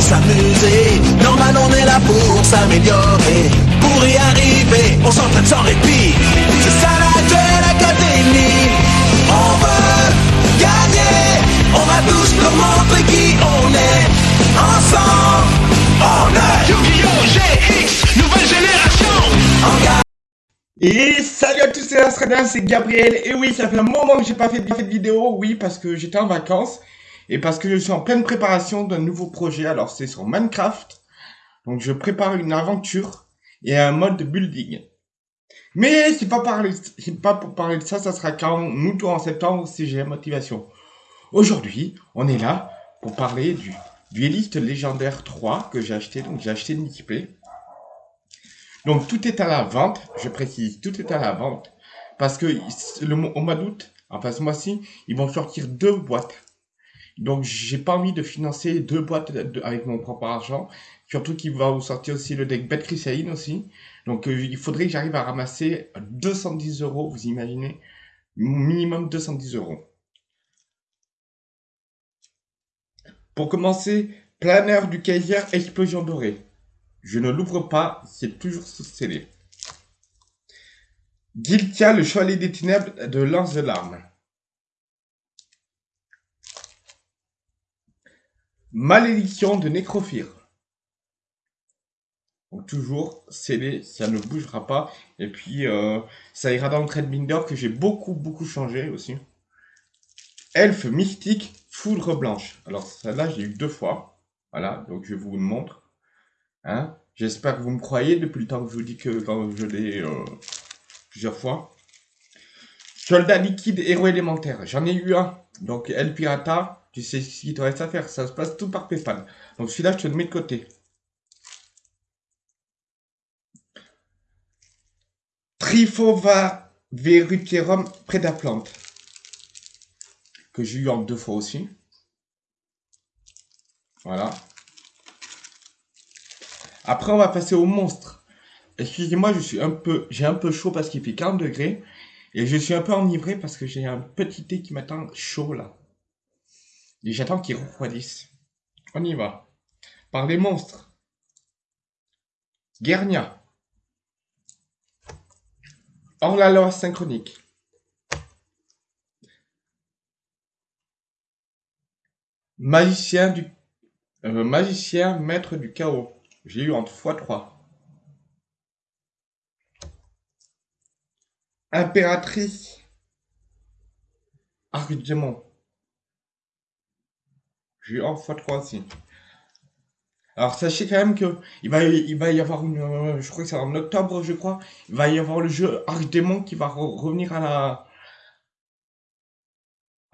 s'amuser. Normal, on est là pour s'améliorer. Pour y arriver, on s'entraîne sans répit. C'est ça la Duel Académie. On veut gagner. On va tous leur montrer qui on est. Ensemble, on est Yu-Gi-Oh! GX, nouvelle génération. En Et salut à tous, c'est Astradin, c'est Gabriel. Et oui, ça fait un moment que j'ai pas fait de vidéo. Oui, parce que j'étais en vacances. Et parce que je suis en pleine préparation d'un nouveau projet. Alors, c'est sur Minecraft. Donc, je prépare une aventure et un mode de building. Mais c'est pas, parler, pas pour parler de ça, ça sera quand ou en septembre si j'ai la motivation. Aujourd'hui, on est là pour parler du Dueliste Légendaire 3 que j'ai acheté. Donc, j'ai acheté une équipée. Donc tout est à la vente, je précise, tout est à la vente. Parce que au mois d'août, enfin ce mois-ci, ils vont sortir deux boîtes. Donc j'ai pas envie de financer deux boîtes avec mon propre argent. Surtout qu'il va vous sortir aussi le deck Bête Chrysaline aussi. Donc euh, il faudrait que j'arrive à ramasser 210 euros, vous imaginez Minimum 210 euros. Pour commencer, planeur du Kaiser Explosion Dorée. Je ne l'ouvre pas, c'est toujours scellé. Giltia, le chevalier des ténèbres de Lance de l'arme. Malédiction de Nécrophire. Donc toujours scellé, ça ne bougera pas. Et puis euh, ça ira dans le trade binder que j'ai beaucoup beaucoup changé aussi. Elfe mystique, foudre blanche. Alors celle-là j'ai eu deux fois. Voilà, donc je vous le montre. Hein J'espère que vous me croyez depuis le temps que je vous dis que quand je l'ai euh, plusieurs fois. Soldat liquide, héros élémentaire. J'en ai eu un. Donc El Pirata, tu sais ce qu'il te reste à faire. Ça se passe tout par Paypal. Donc celui-là, je te le mets de côté. Trifova Veruterum Prédaplante. Que j'ai eu en deux fois aussi. Voilà. Après, on va passer au monstre. Excusez-moi, je suis un peu, j'ai un peu chaud parce qu'il fait 40 degrés. Et je suis un peu enivré parce que j'ai un petit thé qui m'attend chaud là. Et j'attends qu'il refroidisse. On y va. Par les monstres. Guernia. Hors la loi synchronique. Magicien du... euh, magicien maître du chaos. J'ai eu entre x3. Impératrice. Arc démon. J'ai eu en x3 aussi. Alors sachez quand même que il va, y avoir une, euh, je crois que c'est en octobre, je crois, il va y avoir le jeu Archdémon qui va re- revenir à la,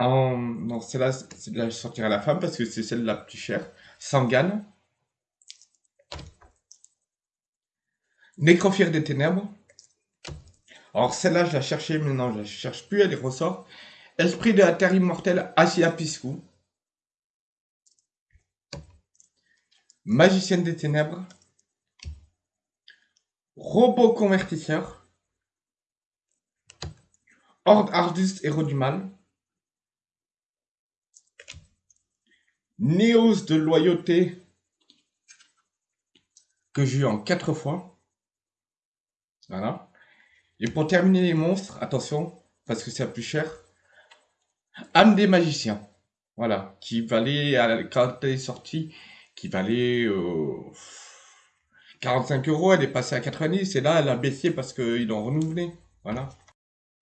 non, celle-là, celle-là, je sortirai à la fin parce que c'est celle la plus chère. Sangan. Nécrophire des ténèbres. Alors celle-là, je la cherchais, mais non, je la cherche plus, elle est ressort. Esprit de la terre immortelle, Asia Piscu. Magicienne des ténèbres. Robot convertisseur. Horde Ardus, héros du mal. Néos de loyauté. Que j'ai eu en quatre fois. Voilà. Et pour terminer les monstres, attention, parce que c'est la plus cher. Âme des magiciens. Voilà. Qui valait, à quand elle est sortie, qui valait euh, 45 euros. Elle est passée à 90. Et là, elle a baissé parce qu'ils l'ont renouvelé. Voilà.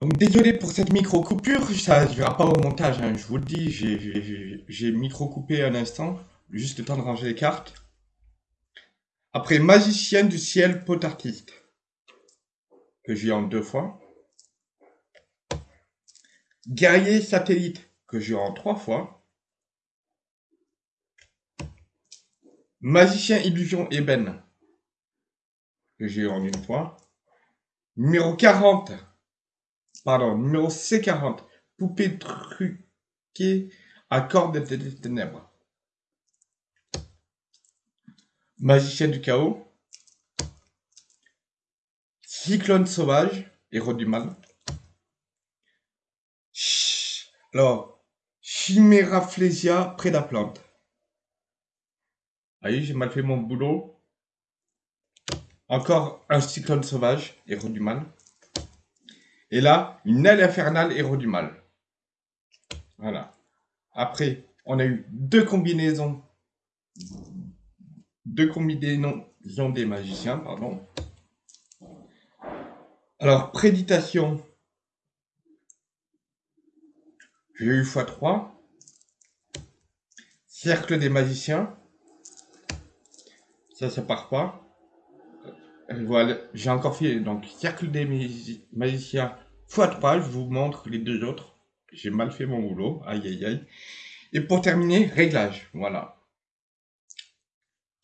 Donc désolé pour cette micro-coupure, ça ne verra pas au montage, hein, je vous le dis, j'ai- micro-coupé un instant, juste le temps de ranger les cartes. Après, Magicien du ciel potartiste, que j'ai en deux fois. Guerrier satellite, que j'ai en trois fois. Magicien illusion ébène, que j'ai en une fois. Numéro 40, pardon, numéro C40, poupée truquée à cordes des des ténèbres. Magicien du chaos. Cyclone sauvage, héros du mal. Ch- Alors, Chiméraplésia, près de la plante. Allez, j'ai mal fait mon boulot. Encore un cyclone sauvage, héros du mal. Et là, une aile infernale, héros du mal. Voilà. Après, on a eu deux combinaisons. Deux combinaisons des magiciens, pardon. Alors, préditation. J'ai eu x3. Cercle des magiciens. Ça, ça part pas. Euh, voilà, j'ai encore fait donc cercle des magiciens x3. Je vous montre les deux autres. J'ai mal fait mon boulot. Aïe, aïe, aïe. Et pour terminer, réglage. Voilà.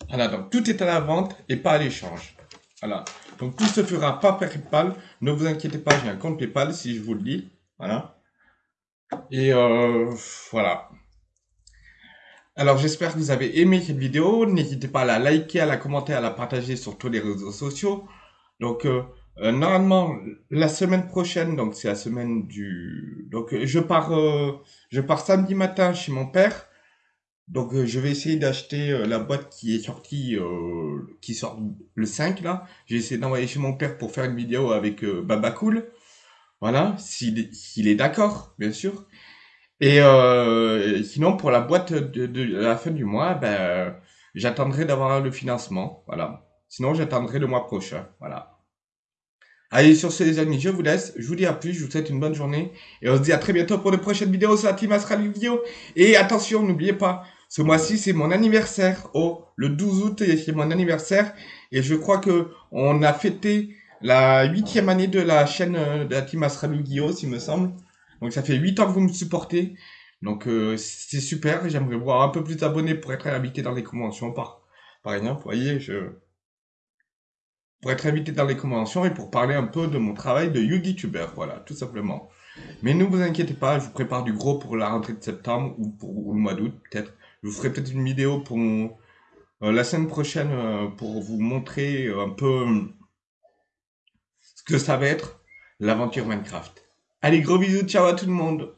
Voilà, donc tout est à la vente et pas à l'échange. Voilà. Donc tout se fera pas par PayPal. Ne vous inquiétez pas, j'ai un compte PayPal si je vous le dis. Voilà. Et euh, voilà. Alors j'espère que vous avez aimé cette vidéo. N'hésitez pas à la liker, à la commenter, à la partager sur tous les réseaux sociaux. Donc euh, euh, normalement la semaine prochaine, donc c'est la semaine du. Donc je pars, euh, je pars samedi matin chez mon père. Donc je vais essayer d'acheter la boîte qui est sortie, qui sort le 5 là. J'ai essayé d'envoyer chez mon père pour faire une vidéo avec Baba Cool. Voilà, s'il est d'accord, bien sûr. Et euh, sinon, pour la boîte de, la fin du mois, ben, j'attendrai d'avoir le financement. Voilà. Sinon, j'attendrai le mois prochain. Voilà. Allez, sur ce, les amis, je vous laisse. Je vous dis à plus. Je vous souhaite une bonne journée. Et on se dit à très bientôt pour de prochaines vidéos sur la Team Astral Vidéo. Et attention, n'oubliez pas, ce mois-ci, c'est mon anniversaire. Oh, le 12 août, c'est mon anniversaire. Et je crois que on a fêté la huitième année de la chaîne de la Team Astral Vidéo, s'il me semble. Donc ça fait 8 ans que vous me supportez. Donc euh, c'est super. J'aimerais voir un peu plus d'abonnés pour être invité dans les conventions par, par exemple. Vous voyez, je... Pour être invité dans les conventions et pour parler un peu de mon travail de YouTuber. Voilà, tout simplement. Mais ne vous inquiétez pas, je vous prépare du gros pour la rentrée de septembre ou pour le mois d'août peut-être. Je vous ferai peut-être une vidéo pour euh, la semaine prochaine euh, pour vous montrer un peu ce que ça va être l'aventure Minecraft. Allez, gros bisous, ciao à tout le monde.